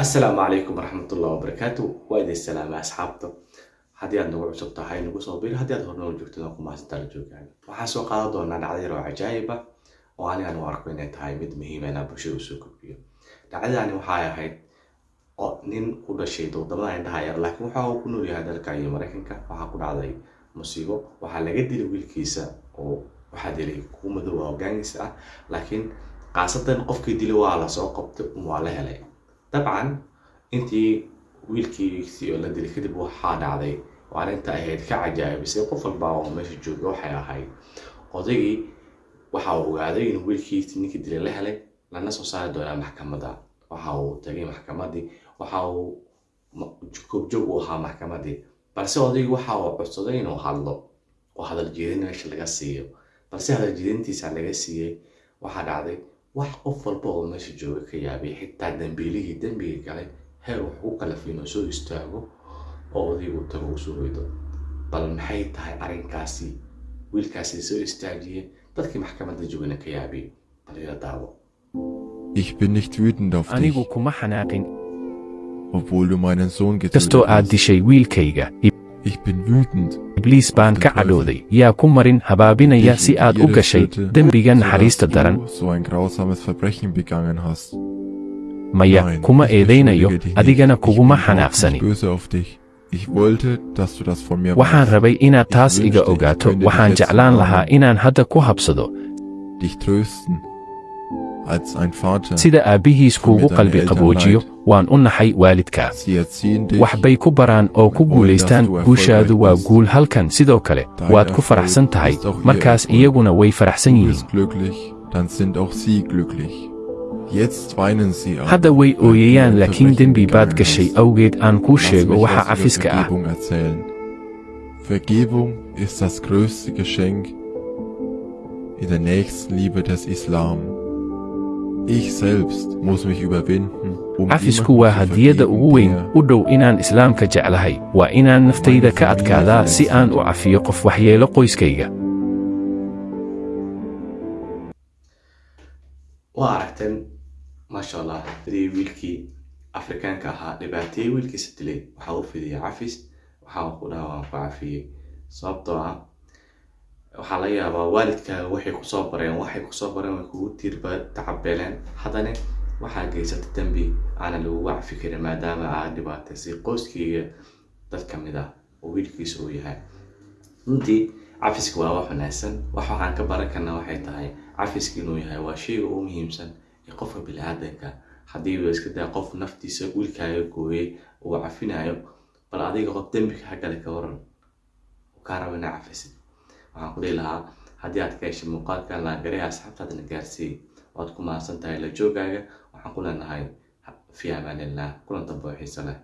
assalaamu calaykum waraxmatullahi wabarakaatu waa idin salaamay asxaabta. Haddii aad nagu cusub tahay nagu soo bir haddii aad hornoo joogtid la joogaaga waxaan soo qaadan doonaa dhacdo yar oo cajaayib ah oo anigan u arko inay tahay mid muhiim ah inaan bulshada u soo gudbiyo. Dhacdadani waxay ahayd oo nin ku dhashay waddamada indhaha yar laakiin waxa uu ku nool yahay dalka iyo maraykanka. Waxaa ku dhacday musiibo waxaa laga dilay wiilkiisa oo waxaa dilay kuwa madow oo hogaangiisa ah laakiin khaasatan qofkii dilay waa la soo qabtay waa la helay dabcan intii wiilkiisii oo la dilay kadib waxaa dhacday oo arrinta ahayd ka cajaa'ibisay qof walba oo meesha jooga waxay ahayd odaygii waxa uu ogaaday inuu wiilkiisii ninkii dilay la helay lana soo saari doonaa maxkamadda waxa uu tagay maxkamaddii waxa uu koobjoog u ahaa maxkamaddii balse odaygii waxa uu codsaday inuu hadlo oo hadal jeedin meesha laga siiyo balse hadal jeedintiisa laga siiyey waxaa dhacday wax qof walba oo meesha jooga ka yaabay xitaa dambiilihii dembiga galay heer wax ku kalafay inuu soo istaago oo odaygu tago u soo hoydo. Bal maxay tahay arrinkaasi? Wiilkaasi soo istaajiyey dadkii maxkamadda joogana ka yaabay bal ila daawo. Ich bin nicht wütend auf anigu kuma xanaaqin obwohl du meinen Sohn kastoo getötet aad hast. dishay wiilkayga ibliis baan ka cadhooday yaa ku marin habaabinaya si aad u gashay dembiga naxariista daran. maya kuma eedaynayo. adigana kuguma bin überhaupt xanaaqsani nicht böse auf dich. Ich wollte, dass du das von mir waxaan rabay inaad taas iga ogaato. waxaan jeclaan lahaa inaan hadda ku habsado sida aabbihiis kuugu qalbi qaboojiyo waan u naxay waalidkaa. Dich. wax bay ku baraan oo ku guulaystaan guushaadu waa guul halkan sidoo kale waad ku faraxsan tahay. markaas iyaguna way faraxsan yihiin. hadda way ooyayaan laakiin dembi baad gashay. awgeed aan kuu sheego waxa cafiska ah cafisku waa hadiyadda ugu weyn u dhow inaan islaamka jeclahay. Waa inaan naftayda ka adkaadaa si aan u cafiyo qof waxyeelo qoyskayga. Waa aragteen maasha allah sidii wiilkii afrikaanka ahaa dhibaateeyey wiilkiisa dilay waxaa u fidiyay cafis waxaa ku dhaha waan ku cafiyey sababtoo ah waxaa laga yaabaa waalidkaaga waxay ku soo bareen waxay ku soo bareen way kugu tiirba tacabeeleen haddana waxaa geysata dembi aanan lagugu cafi karin maadaama aad dhibaataysay qoyskayga dad ka mid ah oo wiilkiisa uu yahay. Runtii cafiska waa wax wanaagsan. Wax waxaan ka baran waxay tahay cafiska inuu yahay waa shayga ugu muhiimsan ee qofka bini-aadanka haddii uu iska daa qof naftiisa wiilkaaga gooyey uu cafinayo bal adiga qof dembiga hagale ka waran uu kaa raba inaa cafisid waxaan ku dhihi lahaa haddii aad ka heshay muuqaalkan laagareha asxaabtaadna gaarsiiyey waad ku mahadsan tahay la joogaaga waxaan ku leenahay fi amaanillah kulan dambe oo xiiso leh